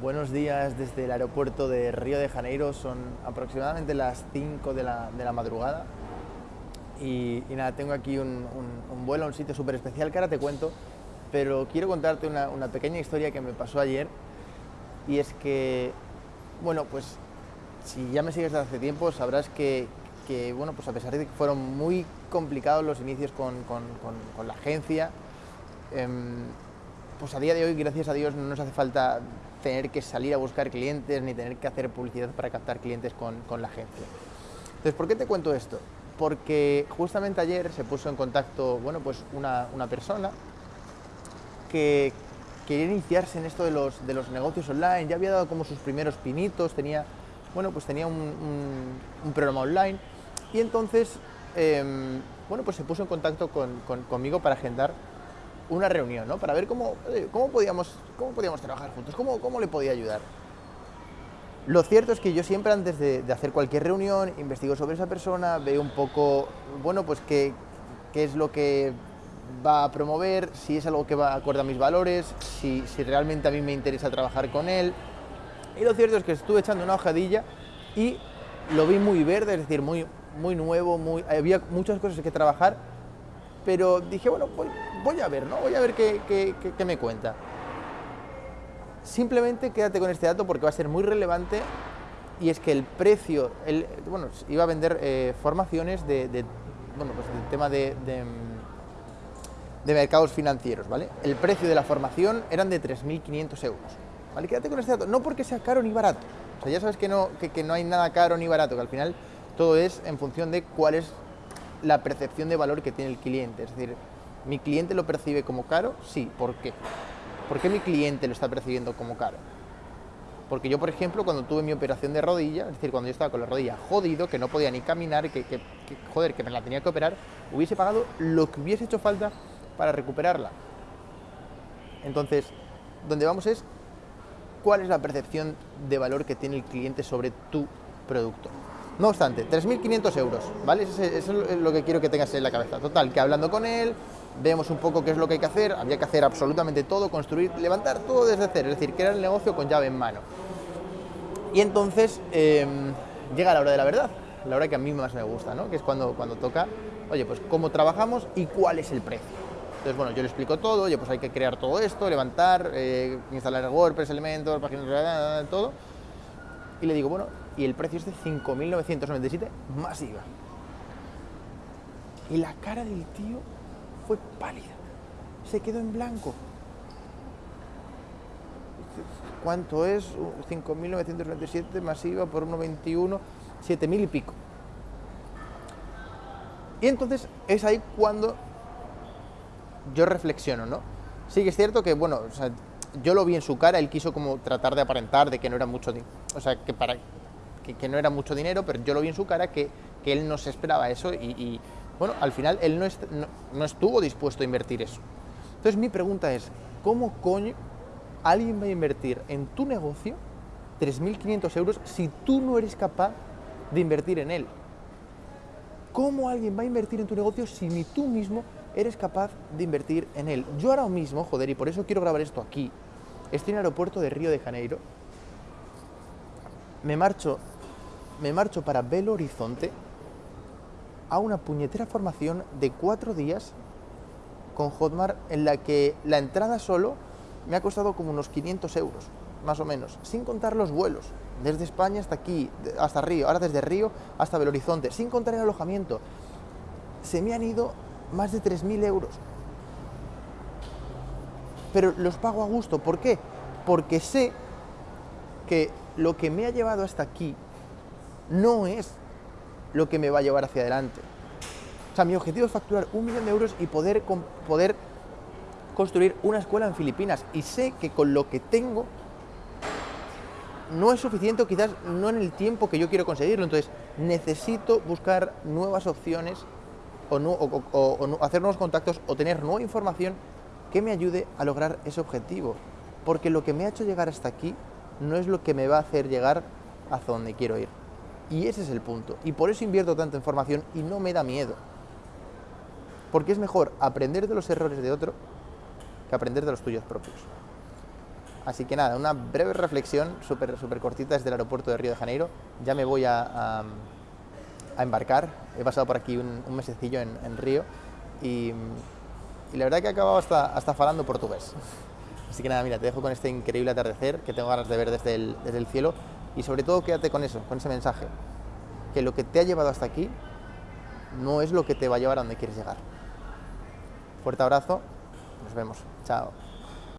Buenos días desde el aeropuerto de Río de Janeiro, son aproximadamente las 5 de la, de la madrugada. Y, nada, tengo aquí un, vuelo a un sitio súper especial que ahora te cuento, pero quiero contarte una, pequeña historia que me pasó ayer. Y es que, bueno, pues si ya me sigues desde hace tiempo sabrás que, que, bueno, pues a pesar de que fueron muy complicados los inicios con, con, con la agencia, eh, pues a día de hoy, gracias a Dios, no nos hace falta tener que salir a buscar clientes ni tener que hacer publicidad para captar clientes con, con, la agencia. Entonces, ¿por qué te cuento esto? Porque justamente ayer se puso en contacto, bueno, pues una, una persona que quería iniciarse en esto de los, de los negocios online, ya había dado como sus primeros pinitos, tenía, bueno, pues tenía un, programa online y entonces, eh, bueno, pues se puso en contacto con, con, conmigo para agendar una reunión, ¿no? Para ver cómo, cómo, podíamos, cómo podíamos trabajar juntos, cómo, cómo le podía ayudar. Lo cierto es que yo siempre antes de, de, hacer cualquier reunión investigo sobre esa persona, veo un poco, bueno, pues qué, qué es lo que va a promover, si es algo que va acorde a mis valores, si, si realmente a mí me interesa trabajar con él. Y lo cierto es que estuve echando una hojadilla y lo vi muy verde, es decir, muy, muy nuevo, muy, había muchas cosas que trabajar, pero dije, bueno, voy, voy a ver, ¿no? Voy a ver qué, me cuenta. Simplemente quédate con este dato porque va a ser muy relevante y es que el precio, bueno, iba a vender eh, formaciones de, bueno, pues del tema de, de, de, mercados financieros, ¿vale? El precio de la formación eran de 3.500 euros, ¿vale? Quédate con este dato, no porque sea caro ni barato, o sea, ya sabes que no, que, que no hay nada caro ni barato, que al final todo es en función de cuál es la percepción de valor que tiene el cliente, es decir, ¿Mi cliente lo percibe como caro? Sí. ¿Por qué? ¿Por qué mi cliente lo está percibiendo como caro? Porque yo, por ejemplo, cuando tuve mi operación de rodilla, es decir, cuando yo estaba con la rodilla jodido, que no podía ni caminar, que, joder, que me la tenía que operar, hubiese pagado lo que hubiese hecho falta para recuperarla. Entonces, donde vamos es cuál es la percepción de valor que tiene el cliente sobre tu producto. No obstante, 3.500 euros, ¿vale? Eso es, eso es lo que quiero que tengas en la cabeza. Total, que hablando con él, vemos un poco qué es lo que hay que hacer, había que hacer absolutamente todo, construir, levantar todo desde cero, es decir, crear el negocio con llave en mano. Y entonces eh, llega la hora de la verdad, la hora que a mí más me gusta, ¿no? que es cuando, cuando toca, oye, pues cómo trabajamos y cuál es el precio. Entonces, bueno, yo le explico todo, oye, pues hay que crear todo esto, levantar, eh, instalar WordPress, elementos, páginas, todo. Y le digo, bueno, y el precio es de 5.997 más IVA. Y la cara del tío fue pálida, se quedó en blanco. ¿Cuánto es? 5.997 masiva por 1,21, 7.000 y pico. Y entonces es ahí cuando yo reflexiono, ¿no? Sí que es cierto que, bueno, yo lo vi en su cara, él quiso como tratar de aparentar de que no era mucho, o sea, que para que, no era mucho dinero, pero yo lo vi en su cara que, que él no se esperaba eso y, bueno, al final él no, no, estuvo dispuesto a invertir eso. Entonces mi pregunta es, ¿cómo coño alguien va a invertir en tu negocio 3.500 euros si tú no eres capaz de invertir en él? ¿Cómo alguien va a invertir en tu negocio si ni tú mismo eres capaz de invertir en él? Yo ahora mismo, joder, y por eso quiero grabar esto aquí, estoy en el aeropuerto de Río de Janeiro, me marcho, me marcho para Belo Horizonte, a una puñetera formación de cuatro días con Hotmart en la que la entrada solo me ha costado como unos 500 euros, más o menos, sin contar los vuelos, desde España hasta aquí, hasta Río, ahora desde Río hasta Belo Horizonte, sin contar el alojamiento. Se me han ido más de 3.000 euros. Pero los pago a gusto, ¿por qué? Porque sé que lo que me ha llevado hasta aquí no es lo que me va a llevar hacia adelante. O sea, mi objetivo es facturar un millón de euros y poder, poder construir una escuela en Filipinas. Y sé que con lo que tengo no es suficiente, o quizás no en el tiempo que yo quiero conseguirlo. Entonces, necesito buscar nuevas opciones o, hacer nuevos contactos o tener nueva información que me ayude a lograr ese objetivo. Porque lo que me ha hecho llegar hasta aquí no es lo que me va a hacer llegar hacia donde quiero ir. Y ese es el punto. Y por eso invierto tanto en formación y no me da miedo. Porque es mejor aprender de los errores de otro que aprender de los tuyos propios. Así que nada, una breve reflexión súper super cortita desde el aeropuerto de Río de Janeiro. Ya me voy a, a, embarcar. He pasado por aquí un, mesecillo en, en Río y, y, la verdad que he acabado hasta, hasta falando portugués. Así que nada, mira, te dejo con este increíble atardecer que tengo ganas de ver desde el, desde el cielo y sobre todo quédate con eso, con ese mensaje, que lo que te ha llevado hasta aquí no es lo que te va a llevar a donde quieres llegar. Fuerte abrazo, nos vemos, chao.